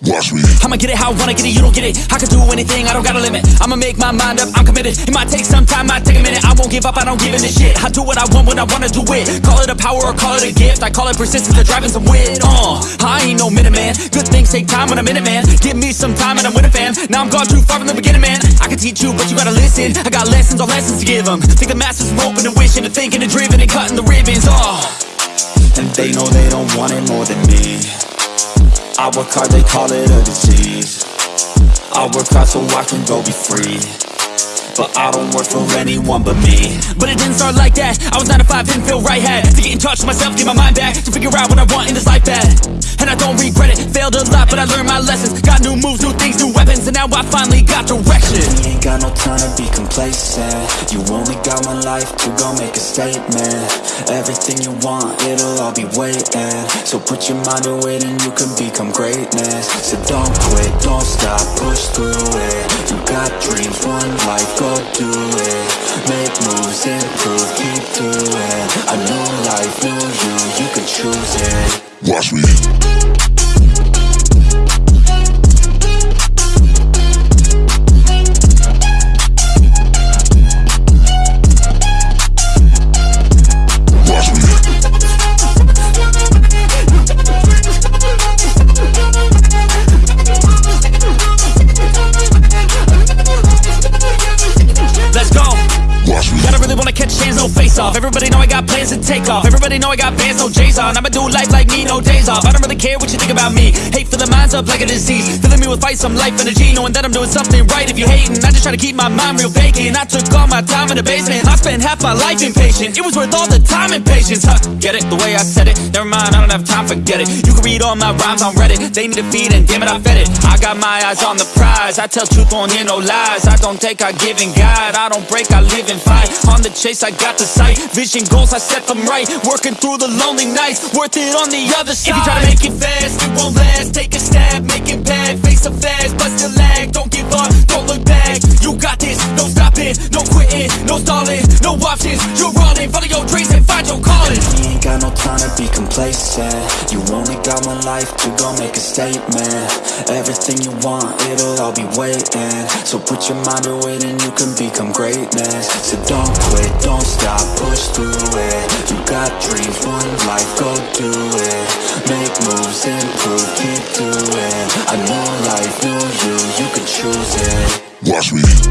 Watch me. I'ma get it how I wanna get it, you don't get it. I can do anything, I don't got a limit. I'ma make my mind up, I'm committed. It might take some time, might take a minute. I won't give up, I don't give in a shit. I do what I want when I wanna do it. Call it a power or call it a gift. I call it persistence or driving some wit. Uh, I ain't no minute man. Good things take time when I'm in it, man. Give me some time and I'm with a fam. Now I'm gone too far from the beginning, man. I can teach you, but you gotta listen. I got lessons, all lessons to give them. Think the masters are open and wishing and thinking and driven and cutting the ribbons. Uh. And they know they don't want it more than me I work hard, they call it a disease. I work hard so I can go be free. But I don't work for anyone but me. But it didn't start like that. I was 9 to 5, didn't feel right Had to get in touch with myself, get my mind back To figure out what I want in this life bad And I don't regret it. Failed a lot, but I learned my lessons. Got new moves, new things, new weapons And now I finally got direction. We ain't got no time to be complacent. You only got one life to go make a statement. Everything you want, it'll all be waiting. So put your mind to it and you can become greatness. So don't quit, don't stop, push through it. You got dreams, one life, go do it. Make moves, improve, keep doing. A new life, new you, you can choose it. Watch me. Got plans to take off. Everybody know I got bands, no J's on. I'ma do life like me, no days off. I don't really care what you think about me. Hate for the minds up like a disease. Filling me with fight, some life energy Knowing that I'm doing something right. If you hating I just try to keep my mind real vacant. I took all my time in the basement. I spent half my life impatient. It was worth all the time and patience. Huh, Get it, the way I said it. Never mind, I don't have time, forget it. You can read all my rhymes on Reddit. They need a feed and damn it, I fed it. I got my eyes on the prize. I tell truth, won't hear no lies. I don't take, I give and guide. I don't break, I live and fight. On the chase, I got the sight. Vision goals, I set them right. Working through the lonely nights Worth it on the other side If you try to make it fast, it won't last. Take a stab, make it quitting, no No options, you're running. Follow your dreams and find your calling. We ain't got no time to be complacent. You only got one life to go make a statement. Everything you want, it'll all be waiting. So put your mind to it and you can become greatness. So don't quit, don't stop, push through it. You got dreams, one life, go do it. Make moves, improve, keep doing. A new life, new you, you can choose it. Watch me.